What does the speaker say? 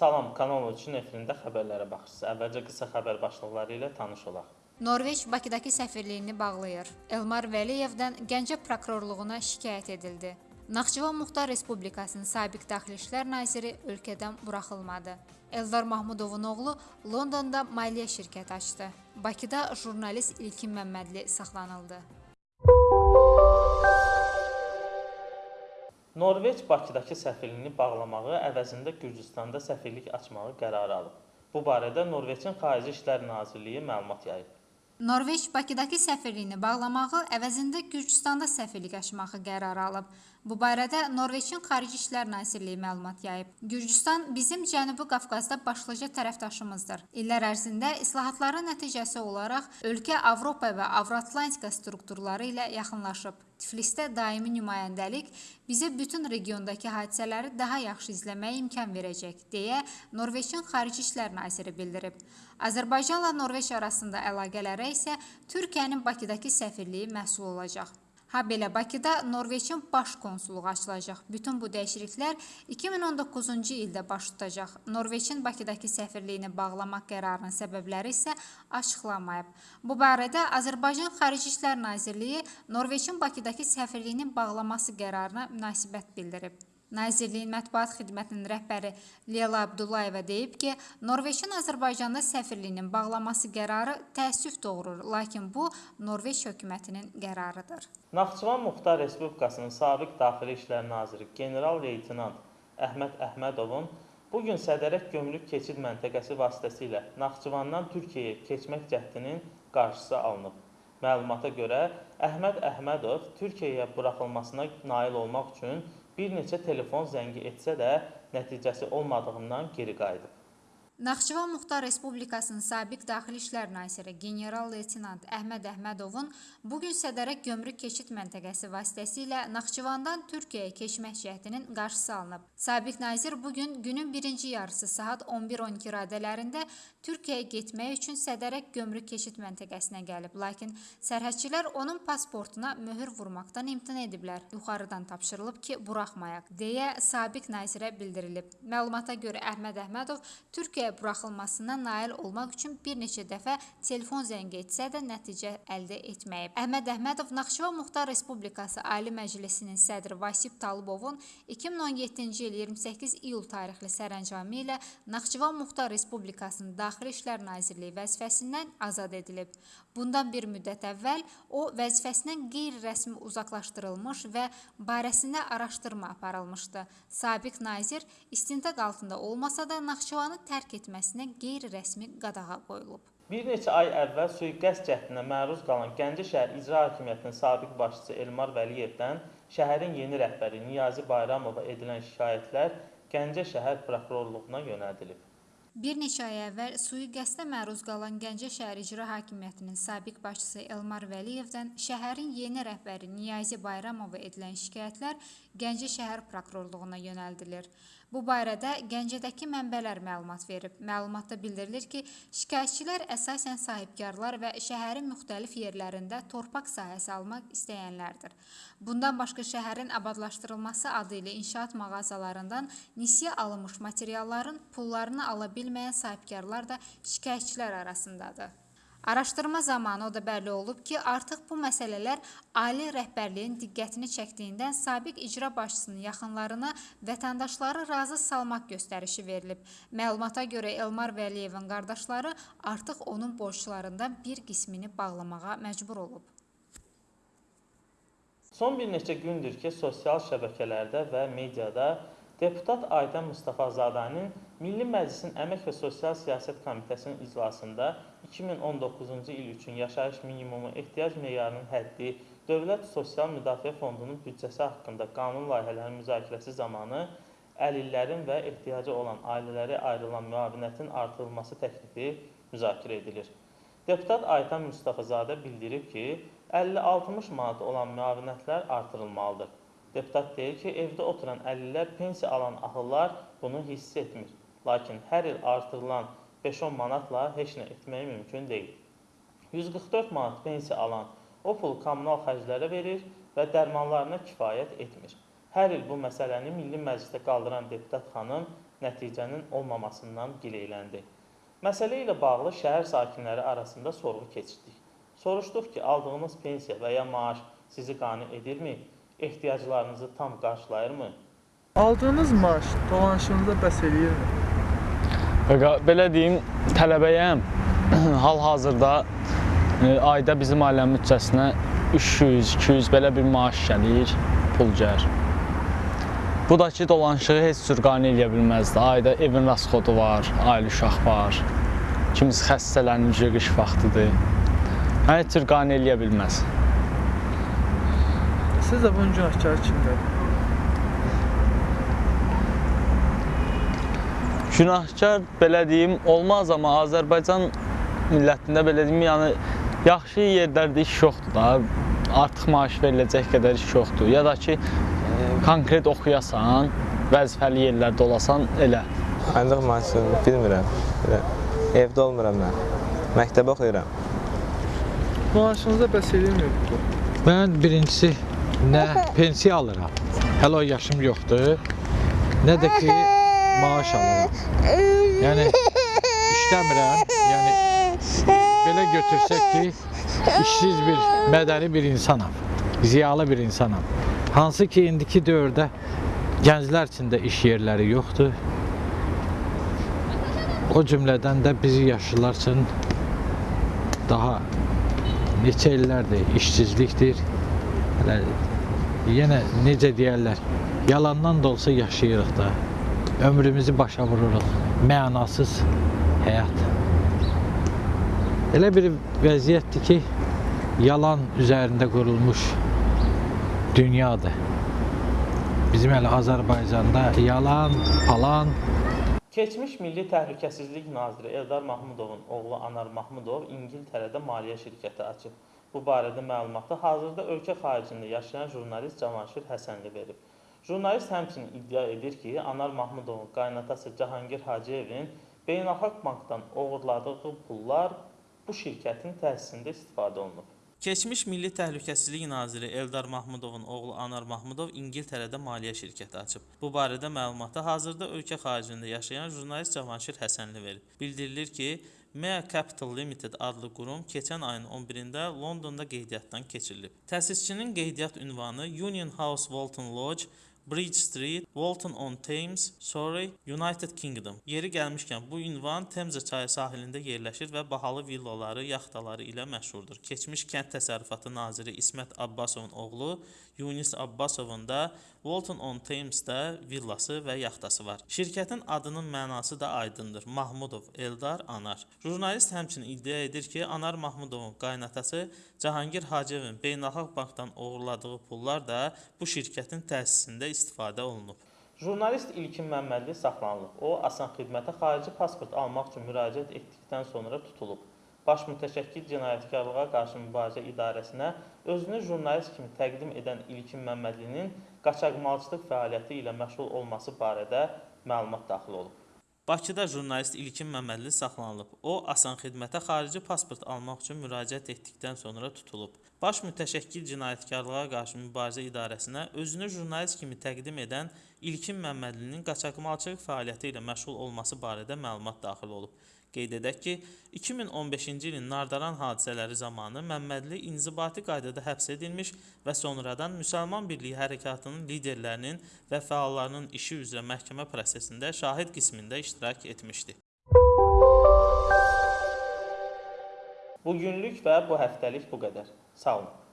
Salam, Kanal 13-ün efirində xəbərlərə baxırsınız. Əvvəlcə qısa xəbər başlıqları ilə tanış olaq. Norveç Bakıdakı səfirliyini bağlayır. Elmar Vəliyevdən Gəncə prokurorluğuna şikayət edildi. Naxçıvan Muxtar Respublikasının sabiq Daxili İşlər naziri ölkədən buraxılmadı. Eldar Mahmudovun oğlu Londonda maliyyə şirkəti açdı. Bakıda jurnalist İlkin Məmmədli saxlanıldı. Norveç Bakıdakı səfirliyini bağlamağı əvəzində Gürcüstanda səfirlik açmağı qərarı alıb. Bu barədə Norveçin Xarici İşlər Nazirliyi məlumat yayıb. Norveç Bakıdakı səfirliyini bağlamağı əvəzində Gürcüstanda səfirlik açmağı qərarı alıb. Bu barədə Norveçin Xarici İşlər Nazirliyi məlumat yayıb. Gürcüstan bizim Cənubi Qafqazda başlıca tərəfdaşımızdır. İllər ərzində islahatların nəticəsi olaraq ölkə Avropa və Avroatlantika strukturları ilə yaxınlaşıb. Tiflisdə daimi nümayəndəlik bizə bütün regiondakı hadisələri daha yaxşı izləməyə imkan verəcək, deyə Norveçin Xarici İşlər naziri bildirib. Azərbaycanla Norveç arasında əlaqələrə isə Türkiyənin Bakıdakı səfirliyi məsul olacaq. Ha belə Bakıda Norveçin baş konsulluğu açılacaq. Bütün bu dəyişikliklər 2019-cu ildə baş tutacaq. Norveçin Bakıdakı səfirliyini bağlamaq qərarının səbəbləri isə açıqlanmayıb. Bu barədə Azərbaycan Xarici İşlər Nazirliyi Norveçin Bakıdakı səfirliyinin bağlaması qərarına münasibət bildirib. Nazirliyin mətbuat xidmətinin rəhbəri Leyla Abdullayeva deyib ki, Norveçin Azərbaycanda səfirliyinin bağlaması qərarı təəssüf doğurur, lakin bu Norveç hökumətinin qərarıdır. Naxçıvan Muxtar Respublikasının sabiq Daxili İşlər Naziri general-leytenant Əhməd Əhmədovun bu gün Sədərək Gömrük keçid məntəqəsi vasitəsilə Naxçıvandan Türkiyəyə keçmək cəhdinin qarşısı alınıb. Məlumata görə Əhməd Əhmədov Türkiyəyə buraxılmasına nail olmaq üçün bir neçə telefon zəngi etsə də nəticəsi olmadığından geri qayıdıb. Naxçıvan Muxtar Respublikasının sabiq Daxili İşlər naziri general-leytenant Əhməd Əhmədovun bu gün Sədərək Gömrük keçid məntəqəsi vasitəsilə Naxçıvandan Türkiyəyə keçmək cəhdinin qarşısı alınıb. Sabiq nazir bu gün günün birinci yarısı saat 11-12 radələrində Türkiyəyə getmək üçün Sədərək Gömrük keçid məntəqəsinə gəlib, lakin sərhədçilər onun pasportuna möhür vurmaqdan imtina ediblər. Yuxarıdan tapşırılıb ki, buraxmayaq, deyə sabiq nazirə bildirilib. Məlumata görə Əhməd Əhmədov Türkiyə Türkiyəyə buraxılmasına nail olmaq üçün bir neçə dəfə telefon zəng etsə də nəticə əldə etməyib. Əhməd Əhmədov Naxçıvan Muxtar Respublikası Ali Məclisinin sədri Vasif Talıbovun 2017-ci il 28 iyul tarixli sərəncamı ilə Naxçıvan Muxtar Respublikasının Daxili İşlər Nazirliyi vəzifəsindən azad edilib. Bundan bir müddət əvvəl o vəzifəsindən qeyri-rəsmi uzaqlaşdırılmış və barəsində araşdırma aparılmışdı. Sabiq nazir istintaq altında olmasa da Naxçıvanı tərk etməsinə qeyri-rəsmi qadağa qoyulub. Bir neçə ay əvvəl sui-qəsd cəhdinə məruz qalan Gəncə şəhər İcra Hakimiyyətinin sabiq başçısı Elmar Vəliyevdən şəhərin yeni rəhbəri Niyazi Bayramova edilən şikayətlər Gəncə şəhər prokurorluğuna yönəldilib. Bir neçə ay əvvəl sui-qəsdə məruz qalan Gəncə şəhər İcra Hakimiyyətinin sabiq başçısı Elmar Vəliyevdən şəhərin yeni rəhbəri Niyazi Bayramova edilən şikayətlər Gəncə şəhər prokurorluğuna yönəldilir. Bu barədə Gəncədəki mənbələr məlumat verib. Məlumatda bildirilir ki, şikayətçilər əsasən sahibkarlar və şəhərin müxtəlif yerlərində torpaq sahəsi almaq istəyənlərdir. Bundan başqa şəhərin abadlaşdırılması adı ilə inşaat mağazalarından nisiyə alınmış materialların pullarını ala bilməyən sahibkarlar da şikayətçilər arasındadır. Araşdırma zamanı o da bəlli olub ki, artıq bu məsələlər ali rəhbərliyin diqqətini çəkdiyindən sabiq icra başçısının yaxınlarına vətəndaşları razı salmaq göstərişi verilib. Məlumata görə Elmar Vəliyevin qardaşları artıq onun borclarından bir qismini bağlamağa məcbur olub. Son bir neçə gündür ki, sosial şəbəkələrdə və mediada deputat Aydan Mustafazadənin Milli Məclisin Əmək və Sosial Siyasət Komitəsinin iclasında 2019-cu il üçün yaşayış minimumu ehtiyac meyarının həddi, Dövlət Sosial Müdafiə Fondunun büdcəsi haqqında qanun layihələrinin müzakirəsi zamanı əlillərin və ehtiyacı olan ailələrə ayrılan müavinətin artırılması təklifi müzakirə edilir. Deputat Aytan Mustafazadə bildirib ki, 50-60 manat olan müavinətlər artırılmalıdır. Deputat deyir ki, evdə oturan əlillər pensiya alan ahıllar bunu hiss etmir. Lakin hər il artırılan 5-10 manatla heç nə etmək mümkün deyil. 144 manat pensiya alan o pul kommunal xərclərə verir və dərmanlarına kifayət etmir. Hər il bu məsələni Milli Məclisdə qaldıran deputat xanım nəticənin olmamasından gileyləndi. Məsələ ilə bağlı şəhər sakinləri arasında sorğu keçirdik. Soruşduq ki, aldığınız pensiya və ya maaş sizi qane edirmi? Ehtiyaclarınızı tam qarşılayırmı? Aldığınız maaş dolanışınıza bəs eləyirmi? Belə deyim, tələbəyəm. Hal-hazırda e, ayda bizim ailənin büdcəsinə 300, 200 belə bir maaş gəlir, pul gəlir. Bu da ki, dolanışığı heç cür qane eləyə bilməzdi. Ayda evin rasxodu var, ailə uşaq var. Kimisi xəstələnir, qış vaxtıdır. Hər cür qane eləyə bilməz. Sizcə bunun günahkarı kimdir? Günahkar belə deyim olmaz amma Azərbaycan millətində belə deyim, yəni yaxşı yerlərdə iş yoxdur da. Artıq maaş veriləcək qədər iş yoxdur. Ya da ki e, konkret oxuyasan, vəzifəli yerlərdə olasan elə. Ancaq maaşını bilmirəm. Belə, Evdə olmuram mən. Məktəbə oxuyuram. Maaşınıza bəs eləyirmi bu? Mən birincisi nə pensiya alıram. Hələ o yaşım yoxdur. Nə də ki maaş alıram. Yəni işləmirəm. Yəni belə götürsək ki, işsiz bir, mədəni bir insanam. Ziyalı bir insanam. Hansı ki indiki dövrdə gənclər üçün də iş yerləri yoxdur. O cümlədən də bizi yaşlılar üçün daha neçə illərdir işsizlikdir. Hələ yenə necə deyərlər, yalandan da olsa yaşayırıq da. Ömrümüzü başa vururuq. Mənasız həyat. Elə bir vəziyyətdir ki, yalan üzərində qurulmuş dünyadır. Bizim hələ Azərbaycanda yalan, palan, Keçmiş Milli Təhlükəsizlik naziri Eldar Mahmudovun oğlu Anar Mahmudov İngiltərədə maliyyə şirkəti açıb. Bu barədə məlumatı hazırda ölkə xaricində yaşayan jurnalist Cavanşir Həsənli verib. Jurnalist həmçinin iddia edir ki, Anar Mahmudovun qaynatası Cahangir Hacıyevin Beynəlxalq Bankdan oğurladığı pullar bu şirkətin təsisində istifadə olunub. Keçmiş Milli Təhlükəsizlik naziri Eldar Mahmudovun oğlu Anar Mahmudov İngiltərədə maliyyə şirkəti açıb. Bu barədə məlumatı hazırda ölkə xaricində yaşayan jurnalist Cavanşir Həsənli verib. Bildirilir ki, Mea Capital Limited adlı qurum keçən ayın 11-də Londonda qeydiyyatdan keçirilib. Təsisçinin qeydiyyat ünvanı Union House Walton Lodge, Bridge Street, Walton on Thames, Surrey, United Kingdom. Yeri gəlmişkən bu ünvan Temza çayı sahilində yerləşir və bahalı villaları, yaxtaları ilə məşhurdur. Keçmiş Kənd Təsərrüfatı naziri İsmət Abbasovun oğlu Yunis Abbasovun da Walton on Thamesdə villası və yaxtası var. Şirkətin adının mənası da aydındır. Mahmudov Eldar Anar. Jurnalist həmçinin iddia edir ki, Anar Mahmudovun qaynatası Cahangir Hacıyevin Beynəlxalq Bankdan oğurladığı pullar da bu şirkətin təsisində istifadə olunub. Jurnalist İlkin Məmmədli saxlanılıb. O, asan xidmətə xarici pasport almaq üçün müraciət etdikdən sonra tutulub. Baş mütəşəkkil cinayətkarlığa qarşı mübarizə idarəsinə özünü jurnalist kimi təqdim edən İlkin Məmmədlinin qaçaqmalçılıq fəaliyyəti ilə məşğul olması barədə məlumat daxil olub. Bakıda jurnalist İlkin Məmmədli saxlanılıb. O, asan xidmətə xarici pasport almaq üçün müraciət etdikdən sonra tutulub. Baş mütəşəkkil cinayətkarlığa qarşı mübarizə idarəsinə özünü jurnalist kimi təqdim edən İlkin Məmmədlinin qaçaqmalçılıq fəaliyyəti ilə məşğul olması barədə məlumat daxil olub. Qeyd edək ki, 2015-ci ilin Nardaran hadisələri zamanı Məmmədli inzibati qaydada həbs edilmiş və sonradan Müsəlman Birliyi Hərəkatının liderlərinin və fəallarının işi üzrə məhkəmə prosesində şahid qismində iştirak etmişdi. Bu günlük və bu həftəlik bu qədər. Sağ olun.